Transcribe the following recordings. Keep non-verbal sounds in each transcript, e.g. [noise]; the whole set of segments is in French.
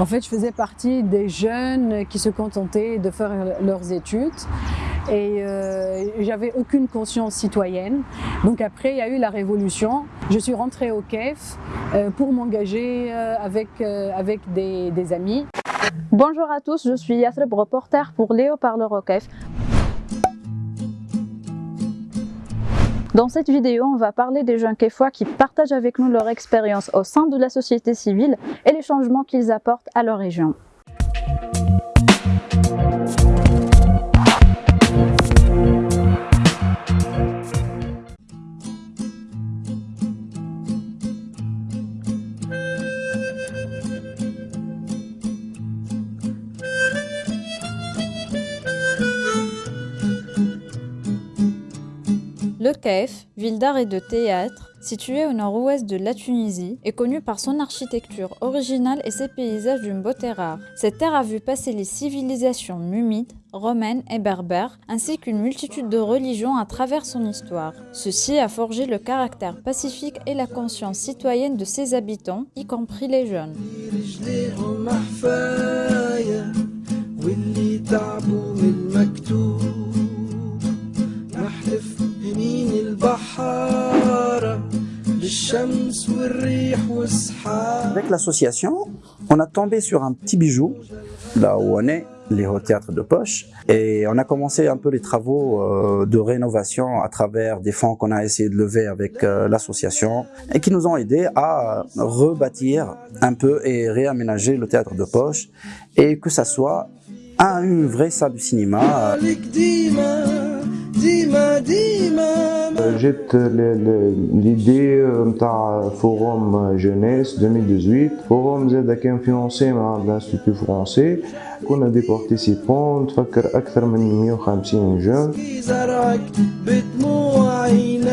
En fait, je faisais partie des jeunes qui se contentaient de faire leurs études et euh, j'avais aucune conscience citoyenne. Donc après, il y a eu la révolution. Je suis rentrée au KEF euh, pour m'engager euh, avec, avec des, des amis. Bonjour à tous, je suis Yathreb, reporter pour Léo Parleur au KEF. Dans cette vidéo, on va parler des jeunes kéfois qui partagent avec nous leur expérience au sein de la société civile et les changements qu'ils apportent à leur région. Le Caif, ville d'art et de théâtre, située au nord-ouest de la Tunisie, est connue par son architecture originale et ses paysages d'une beauté rare. Cette terre a vu passer les civilisations numides, romaines et berbères, ainsi qu'une multitude de religions à travers son histoire. Ceci a forgé le caractère pacifique et la conscience citoyenne de ses habitants, y compris les jeunes. Avec l'association, on a tombé sur un petit bijou, là où on est, les hauts théâtres de poche, et on a commencé un peu les travaux euh, de rénovation à travers des fonds qu'on a essayé de lever avec euh, l'association, et qui nous ont aidés à rebâtir un peu et réaménager le théâtre de poche, et que ça soit une vraie salle de cinéma جت l'idée نتاع forum jeunesse 2018 forum زاد كان فيونسي مع l'institut français كنا دي بارتيسيبون تفكر اكثر من 150 جون مهما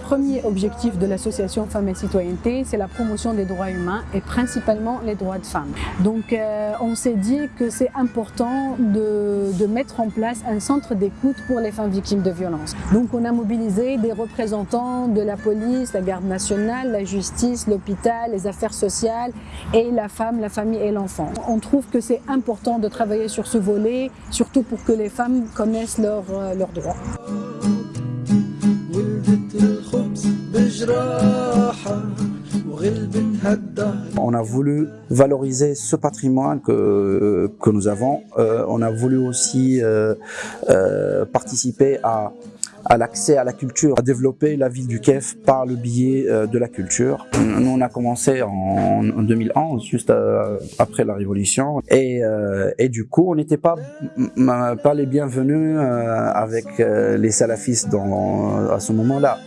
premier objectif de l'association Femmes et Citoyenneté, c'est la promotion des droits humains et principalement les droits de femmes. Donc euh, on s'est dit que c'est important de, de, mettre en place un centre d'écoute pour les femmes victimes de violences. Donc on a mobilisé des représentants de la police, la garde nationale, la justice, l'hôpital, les affaires sociales et la femme, la famille et l'enfant. On trouve que c'est important de travailler sur ce volet, surtout pour que les femmes connaissent leurs euh, leurs droits. On a voulu valoriser ce patrimoine que, que nous avons. Euh, on a voulu aussi euh, euh, participer à, à l'accès à la culture, à développer la ville du Kef par le biais de la culture. Nous, on a commencé en, en 2011, juste après la Révolution, et, et du coup, on n'était pas, pas les bienvenus avec les salafistes dans, à ce moment-là.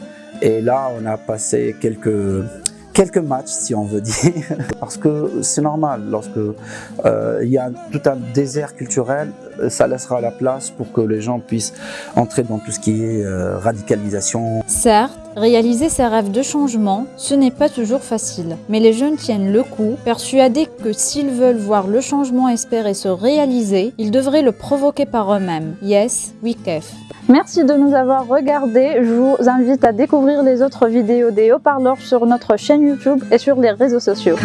Et là, on a passé quelques quelques matchs si on veut dire [laughs] parce que c'est normal lorsque euh, il y a tout un désert culturel ça laissera la place pour que les gens puissent entrer dans tout ce qui est euh, radicalisation. Certes, réaliser ses rêves de changement, ce n'est pas toujours facile, mais les jeunes tiennent le coup, persuadés que s'ils veulent voir le changement espéré se réaliser, ils devraient le provoquer par eux-mêmes. Yes, we kef. Merci de nous avoir regardés. Je vous invite à découvrir les autres vidéos des haut-parleurs sur notre chaîne YouTube et sur les réseaux sociaux.